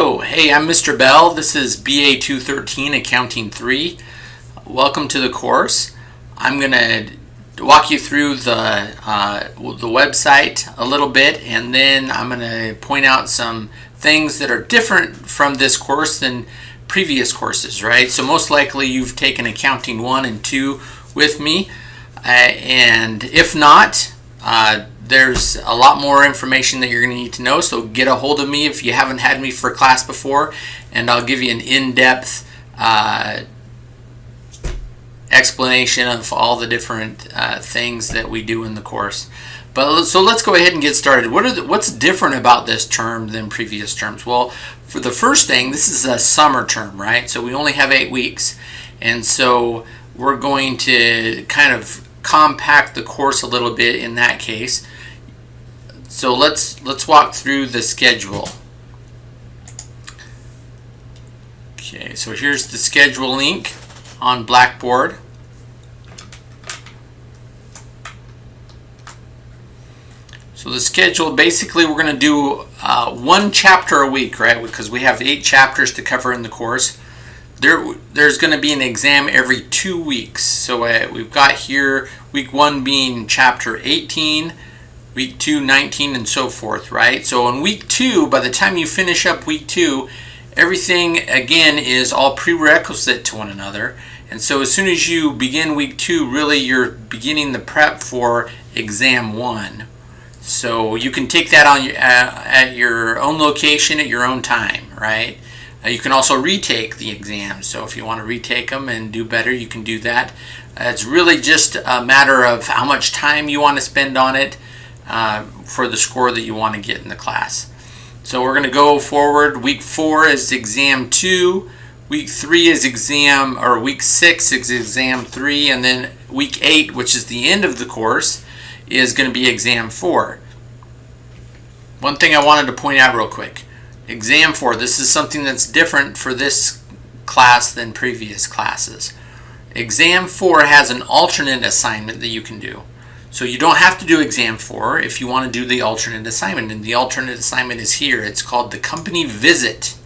Hello, hey, I'm Mr. Bell. This is BA 213 Accounting 3. Welcome to the course. I'm going to walk you through the, uh, the website a little bit and then I'm going to point out some things that are different from this course than previous courses, right? So most likely you've taken Accounting 1 and 2 with me uh, and if not, uh, there's a lot more information that you're going to need to know. So get a hold of me if you haven't had me for class before, and I'll give you an in-depth uh, explanation of all the different uh, things that we do in the course. But so let's go ahead and get started. What are the, what's different about this term than previous terms? Well, for the first thing, this is a summer term, right? So we only have eight weeks, and so we're going to kind of compact the course a little bit in that case. So let's let's walk through the schedule. Okay, so here's the schedule link on Blackboard. So the schedule, basically we're going to do uh, one chapter a week, right? Because we have eight chapters to cover in the course. There, there's going to be an exam every two weeks. So uh, we've got here week one being chapter 18, week two 19, and so forth, right? So in week two, by the time you finish up week two, everything again is all prerequisite to one another. And so as soon as you begin week two, really you're beginning the prep for exam one. So you can take that on uh, at your own location at your own time, right? Uh, you can also retake the exams. So if you want to retake them and do better, you can do that. Uh, it's really just a matter of how much time you want to spend on it uh, for the score that you want to get in the class. So we're going to go forward. Week four is exam two. Week three is exam, or week six is exam three. And then week eight, which is the end of the course, is going to be exam four. One thing I wanted to point out real quick exam four. This is something that's different for this class than previous classes. Exam four has an alternate assignment that you can do. So you don't have to do exam four if you want to do the alternate assignment. And the alternate assignment is here. It's called the company visit.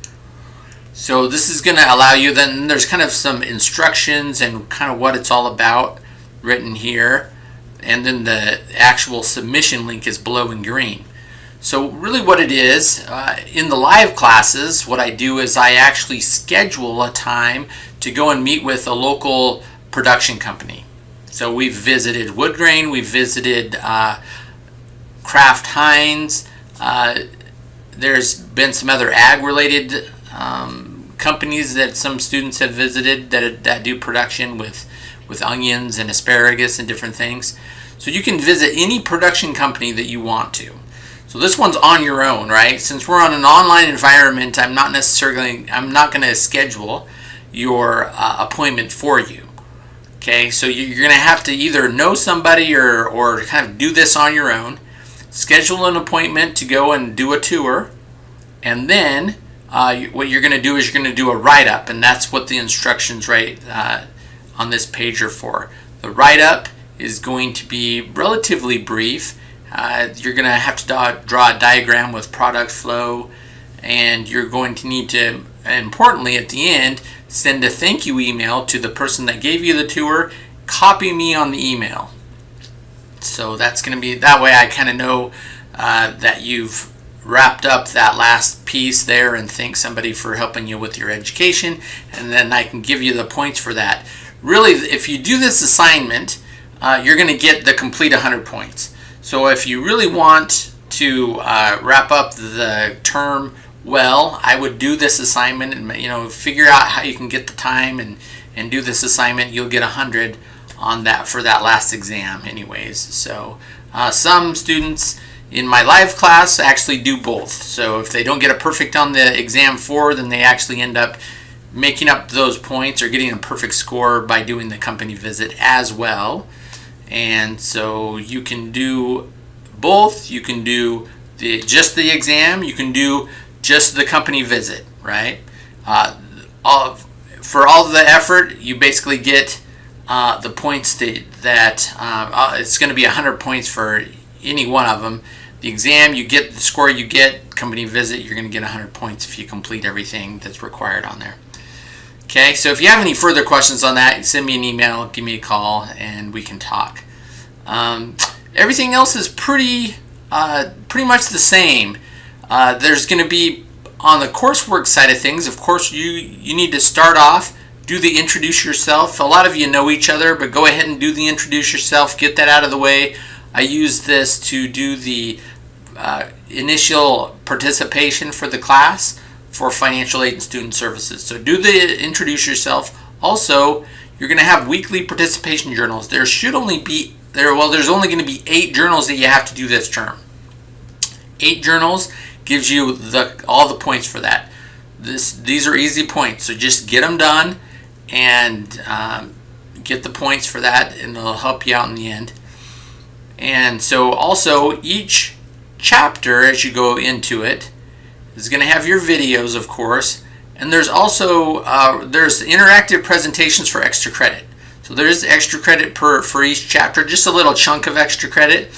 So this is going to allow you, then there's kind of some instructions and kind of what it's all about written here. And then the actual submission link is below in green. So really what it is, uh, in the live classes, what I do is I actually schedule a time to go and meet with a local production company. So we've visited Woodgrain, we've visited uh, Kraft Heinz, uh, there's been some other ag related um, companies that some students have visited that, that do production with, with onions and asparagus and different things. So you can visit any production company that you want to. So this one's on your own, right? Since we're on an online environment, I'm not necessarily, I'm not going to schedule your uh, appointment for you. Okay, so you're going to have to either know somebody or, or kind of do this on your own. Schedule an appointment to go and do a tour. And then uh, what you're going to do is you're going to do a write-up. And that's what the instructions right uh, on this page are for. The write-up is going to be relatively brief uh, you're going to have to draw, draw a diagram with product flow and you're going to need to, importantly at the end, send a thank you email to the person that gave you the tour, copy me on the email. So that's going to be, that way I kind of know uh, that you've wrapped up that last piece there and thank somebody for helping you with your education and then I can give you the points for that. Really, if you do this assignment, uh, you're going to get the complete 100 points. So if you really want to uh, wrap up the term well, I would do this assignment and you know figure out how you can get the time and and do this assignment. You'll get a hundred on that for that last exam, anyways. So uh, some students in my live class actually do both. So if they don't get a perfect on the exam four, then they actually end up making up those points or getting a perfect score by doing the company visit as well and so you can do both you can do the just the exam you can do just the company visit right uh, all, for all the effort you basically get uh, the points that, that um, uh, it's going to be 100 points for any one of them the exam, you get the score you get, company visit, you're going to get 100 points if you complete everything that's required on there. Okay, so if you have any further questions on that, send me an email, give me a call, and we can talk. Um, everything else is pretty, uh, pretty much the same. Uh, there's going to be on the coursework side of things. Of course, you you need to start off, do the introduce yourself. A lot of you know each other, but go ahead and do the introduce yourself. Get that out of the way. I use this to do the uh, initial participation for the class for financial aid and student services. So do the introduce yourself. Also, you're going to have weekly participation journals. There should only be there well there's only going to be 8 journals that you have to do this term. 8 journals gives you the all the points for that. This these are easy points, so just get them done and um, get the points for that and it'll help you out in the end. And so also each chapter as you go into it is going to have your videos, of course, and there's also uh, there's interactive presentations for extra credit. So there's extra credit per for each chapter, just a little chunk of extra credit.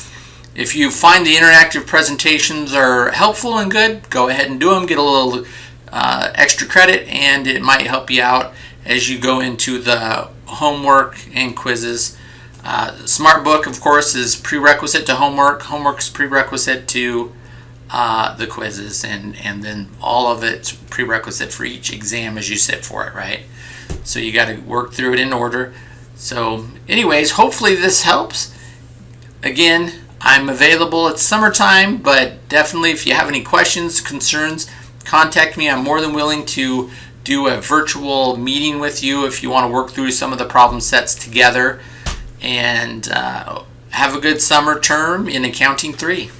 If you find the interactive presentations are helpful and good, go ahead and do them. Get a little uh, extra credit, and it might help you out as you go into the homework and quizzes. Uh, SmartBook, of course, is prerequisite to homework. Homework is prerequisite to uh, the quizzes, and, and then all of it's prerequisite for each exam as you sit for it, right? So you got to work through it in order. So, anyways, hopefully this helps. Again, I'm available. at summertime, but definitely if you have any questions, concerns, contact me. I'm more than willing to do a virtual meeting with you if you want to work through some of the problem sets together. And uh, have a good summer term in Accounting 3.